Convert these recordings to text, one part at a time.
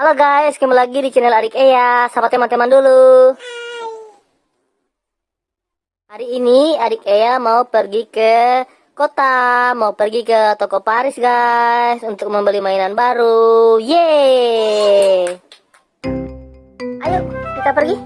Halo guys, kembali lagi di channel Adik Eya. Sama teman-teman dulu. Hari ini Adik Eya mau pergi ke kota, mau pergi ke toko Paris guys untuk membeli mainan baru. Yeay! Ayo kita pergi.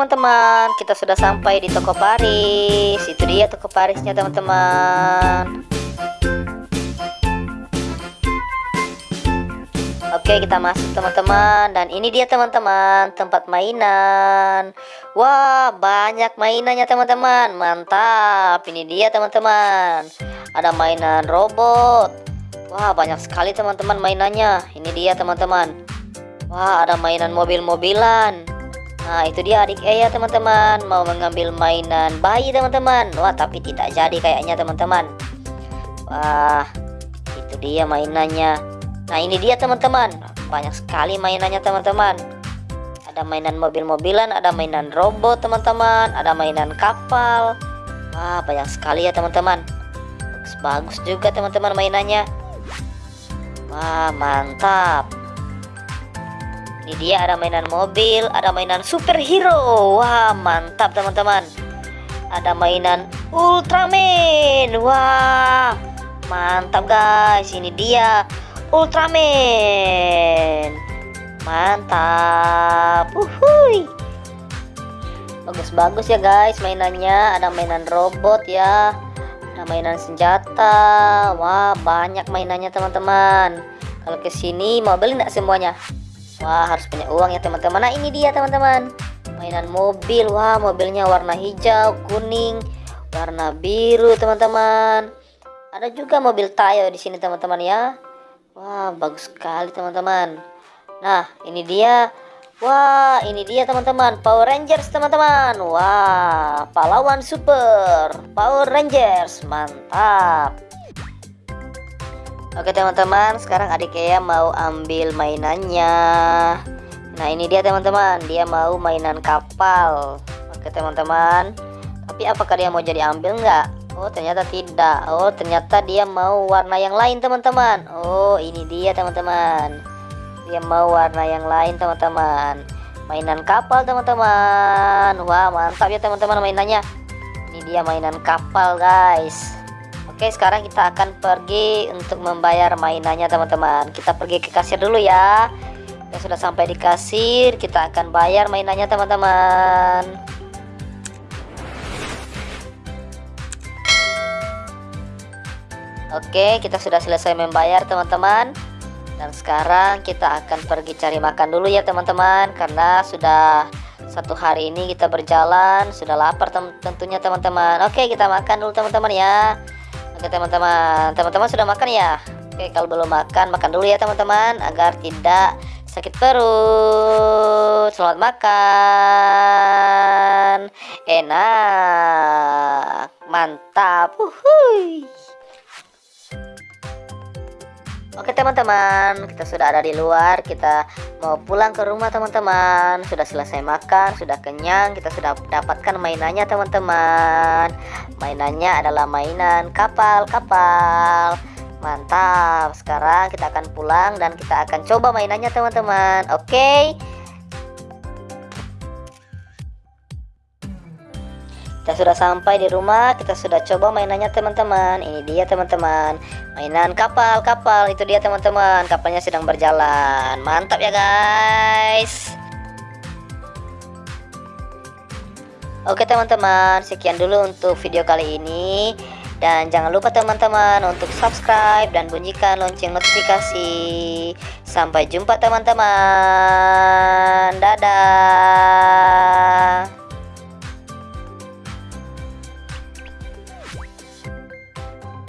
Teman-teman, kita sudah sampai di toko Paris. Itu dia toko Parisnya teman-teman. Oke, kita masuk teman-teman dan ini dia teman-teman, tempat mainan. Wah, banyak mainannya teman-teman. Mantap. Ini dia teman-teman. Ada mainan robot. Wah, banyak sekali teman-teman mainannya. Ini dia teman-teman. Wah, ada mainan mobil-mobilan. Nah itu dia adik. Eya teman-teman. Mau mengambil mainan bayi teman-teman? Wah tapi tidak jadi kayaknya teman-teman. Wah itu dia mainannya. Nah ini dia teman-teman. Banyak sekali mainannya teman-teman. Ada mainan mobil-mobilan Ada mainan robot teman-teman. Ada mainan kapal. Wah banyak sekali ya teman-teman. Bagus-bagus juga teman-teman mainannya. Wah mantap ini dia ada mainan mobil, ada mainan superhero. Wah, mantap teman-teman. Ada mainan Ultraman. Wah, mantap guys. Ini dia Ultraman. Mantap. Uhuy. Bagus-bagus ya guys mainannya. Ada mainan robot ya. Ada mainan senjata. Wah, banyak mainannya teman-teman. Kalau ke sini mau beli nggak semuanya? Wah harus punya uang ya teman-teman. Nah ini dia teman-teman. Mainan mobil. Wah mobilnya warna hijau, kuning Warna biru teman-teman. Ada juga mobil Tayo di sini teman-teman ya. Wah bagus sekali teman-teman. Nah ini dia. Wah ini dia teman-teman. Power Rangers teman-teman. Wah pahlawan super. Power Rangers. Mantap Oke teman-teman sekarang adik Kea mau ambil mainannya. Nah ini dia teman-teman. Dia mau mainan kapal. Oke teman-teman. Tapi apakah dia mau jadi ambil nggak? Oh ternyata tidak. Oh ternyata dia mau warna yang lain teman-teman. Oh ini dia teman-teman. Dia mau warna yang lain teman-teman. Mainan kapal teman-teman. Wah mantap ya teman-teman mainannya. Ini dia mainan kapal guys Oke sekarang kita akan pergi untuk membayar mainannya teman-teman. Kita pergi ke kasir dulu ya. Kita sudah sampai di kasir Kita akan bayar mainannya teman-teman. Oke kita sudah selesai membayar teman-teman. Dan sekarang kita akan pergi cari makan dulu ya teman-teman. Karena sudah satu hari ini kita berjalan. Sudah lapar tentunya teman-teman. Oke kita makan dulu teman-teman ya Oke teman-teman, teman-teman sudah makan ya? Oke kalau belum makan, makan dulu ya teman-teman agar tidak sakit perut. Selamat makan. Enak, mantap. Uhuy. Oke teman-teman, kita sudah ada di luar, kita mau pulang ke rumah teman-teman. Sudah selesai makan, sudah kenyang, kita sudah dapatkan mainannya teman-teman. Mainannya adalah mainan kapal-kapal. Mantap. Sekarang kita akan pulang dan kita akan coba mainannya teman-teman. Oke. Kita sudah sampai di rumah kita sudah coba mainannya teman-teman. Ini dia teman-teman. Mainan kapal-kapal itu dia teman-teman. Kapalnya sedang berjalan. Mantap ya guys. Oke teman-teman. Sekian dulu untuk video kali ini. Dan jangan lupa teman-teman untuk subscribe dan bunyikan lonceng notifikasi. Sampai jumpa teman-teman. Dadah